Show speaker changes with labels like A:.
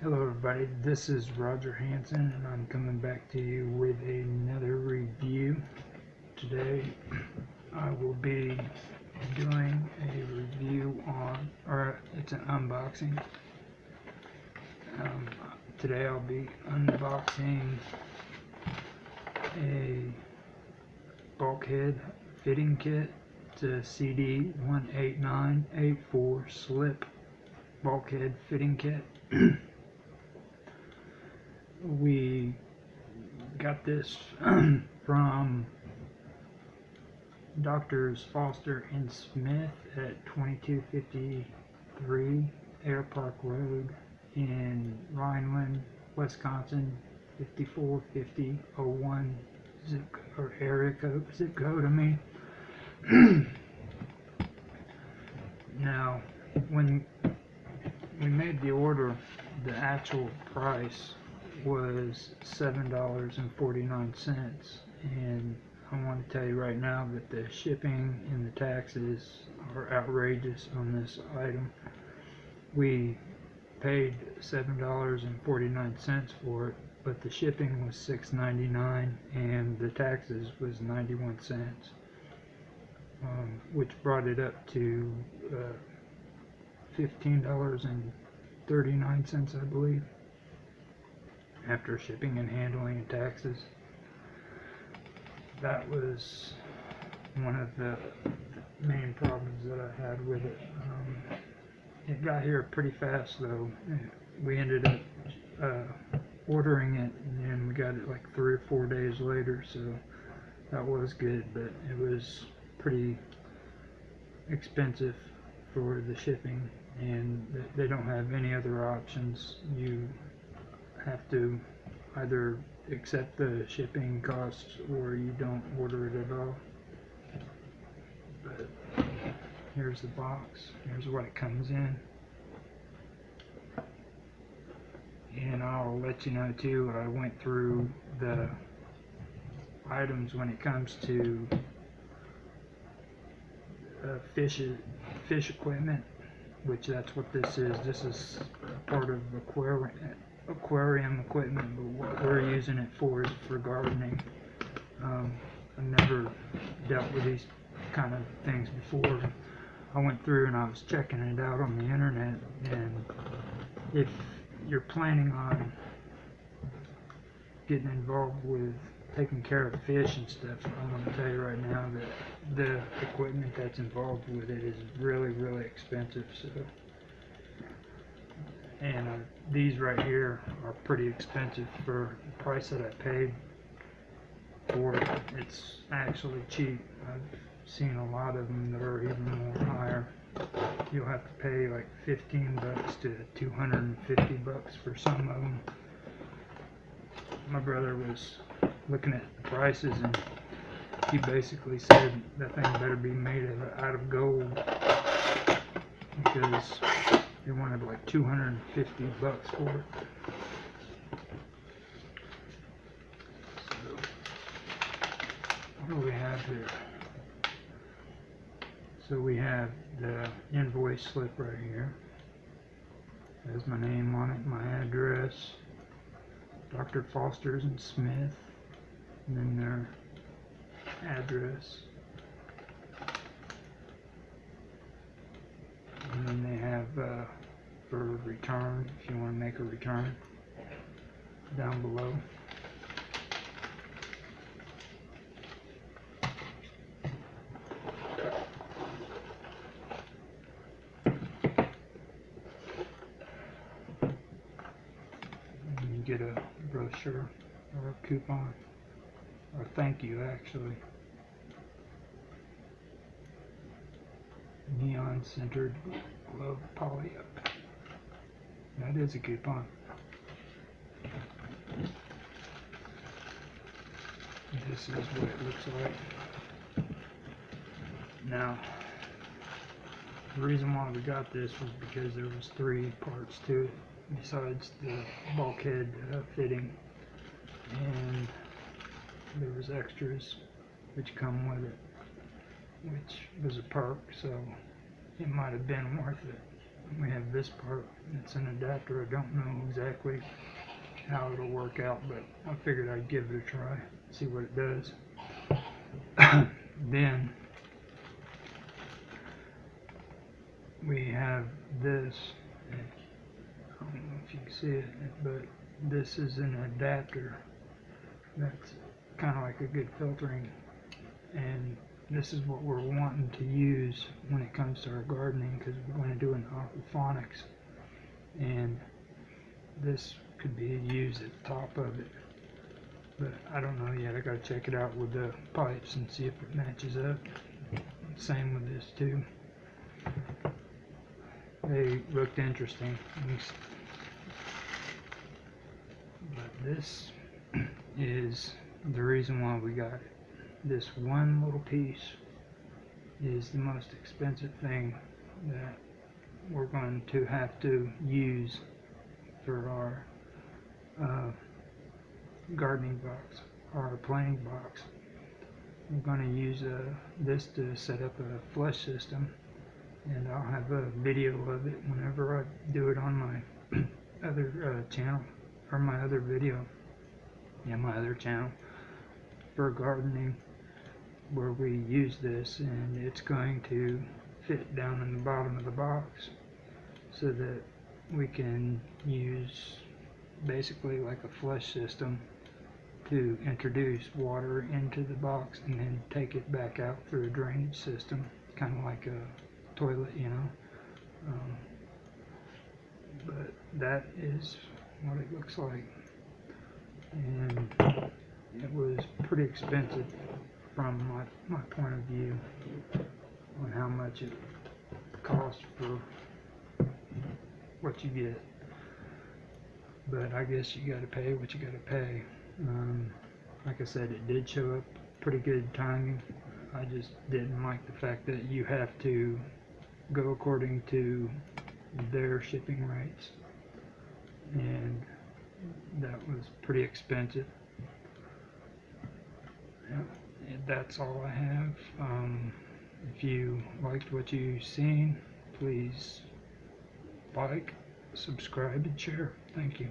A: Hello everybody, this is Roger Hanson and I'm coming back to you with another review. Today I will be doing a review on, or it's an unboxing. Um, today I'll be unboxing a bulkhead fitting kit. A CD 18984 slip bulkhead fitting kit. we got this from Doctors Foster and Smith at 2253 Air Park Road in Rhineland, Wisconsin 545001 zip or area code zip code I mean. Now when we made the order the actual price was seven dollars and 49 cents. And I want to tell you right now that the shipping and the taxes are outrageous on this item. We paid seven dollars and 49 cents for it but the shipping was $6.99 and the taxes was 91 cents. Um, which brought it up to uh, $15.39 I believe after shipping and handling and taxes. That was one of the main problems that I had with it. Um, it got here pretty fast though. We ended up uh, ordering it and then we got it like three or four days later so that was good but it was pretty expensive for the shipping and they don't have any other options. You have to either accept the shipping costs or you don't order it at all. But here's the box. Here's what it comes in. And I'll let you know too, I went through the items when it comes to uh, fish, fish equipment which that's what this is. This is part of aquarium, aquarium equipment, but what we're using it for is for gardening. Um, I've never dealt with these kind of things before. I went through and I was checking it out on the internet, and if you're planning on getting involved with taking care of fish and stuff, I'm going to tell you right now that the equipment that's involved with it is really, really expensive. So, and uh, these right here are pretty expensive for the price that I paid for it. It's actually cheap. I've seen a lot of them that are even more higher. You'll have to pay like 15 bucks to 250 bucks for some of them. My brother was looking at the prices and he basically said that thing better be made out of gold because they wanted like 250 bucks for it. So, what do we have here? So we have the invoice slip right here. Has my name on it, my address, Dr. Foster's and Smith and then their address. And then they have uh, for return, if you want to make a return, down below. You get a brochure or a coupon or thank you actually. Neon centered glove poly up. That is a coupon. This is what it looks like. Now, the reason why we got this was because there was three parts to it besides the bulkhead uh, fitting and there was extras which come with it which was a perk so it might have been worth it we have this part, it's an adapter, I don't know exactly how it'll work out, but I figured I'd give it a try, see what it does. then we have this, I don't know if you can see it, but this is an adapter that's kind of like a good filtering and this is what we're wanting to use when it comes to our gardening because we're going to do an aquaponics. And this could be used at the top of it. But I don't know yet. I gotta check it out with the pipes and see if it matches up. Same with this too. They looked interesting. But this is the reason why we got it this one little piece is the most expensive thing that we're going to have to use for our uh, gardening box, our planting box. I'm going to use uh, this to set up a flush system and I'll have a video of it whenever I do it on my other uh, channel or my other video yeah my other channel for gardening where we use this and it's going to fit down in the bottom of the box so that we can use basically like a flush system to introduce water into the box and then take it back out through a drainage system kind of like a toilet you know? Um, but that is what it looks like. And it was pretty expensive from my, my point of view on how much it costs for what you get. But I guess you gotta pay what you gotta pay. Um, like I said, it did show up pretty good timing. I just didn't like the fact that you have to go according to their shipping rates. And that was pretty expensive. Yep, and that's all I have. Um, if you liked what you've seen, please like, subscribe, and share. Thank you.